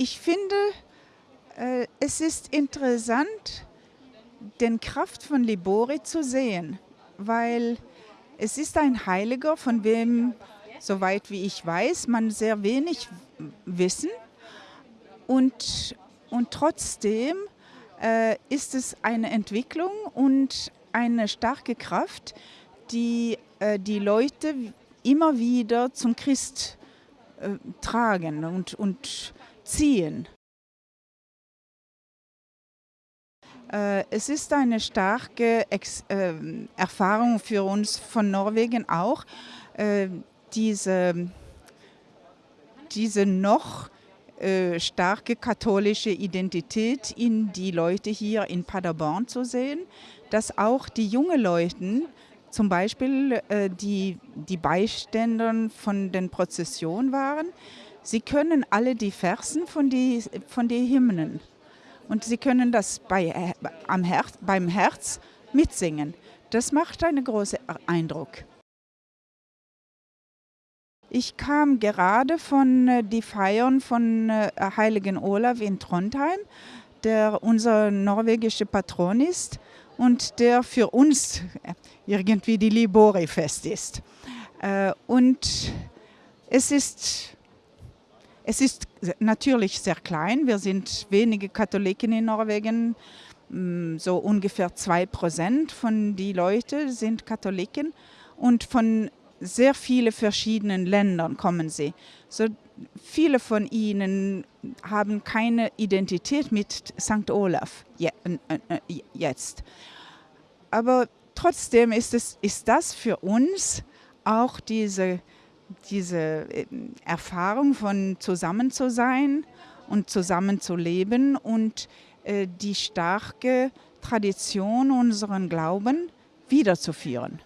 Ich finde, äh, es ist interessant, den Kraft von Libori zu sehen, weil es ist ein Heiliger, von wem, soweit wie ich weiß, man sehr wenig wissen. Und, und trotzdem äh, ist es eine Entwicklung und eine starke Kraft, die äh, die Leute immer wieder zum Christ äh, tragen und, und ziehen. Äh, es ist eine starke Ex äh, Erfahrung für uns von Norwegen auch, äh, diese, diese noch äh, starke katholische Identität in die Leute hier in Paderborn zu sehen, dass auch die jungen Leute, zum Beispiel die, die Beiständer von den Prozessionen waren, sie können alle die Versen von den von die Hymnen. Und Sie können das bei, äh, am Herz, beim Herz mitsingen. Das macht einen großen Eindruck. Ich kam gerade von äh, die Feiern von äh, Heiligen Olaf in Trondheim, der unser norwegischer Patron ist und der für uns äh, irgendwie die Libori-Fest ist. Äh, und es ist es ist natürlich sehr klein. Wir sind wenige Katholiken in Norwegen. Mm, so ungefähr zwei Prozent von den Leuten sind Katholiken und von sehr vielen verschiedenen Ländern kommen sie. So viele von ihnen haben keine Identität mit St. Olaf jetzt. Aber trotzdem ist, es, ist das für uns auch diese diese ähm, Erfahrung von zusammen zu sein und zusammen zu leben und äh, die starke Tradition unseren Glauben wiederzuführen.